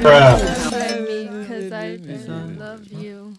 Bruh. By me, cause I love you.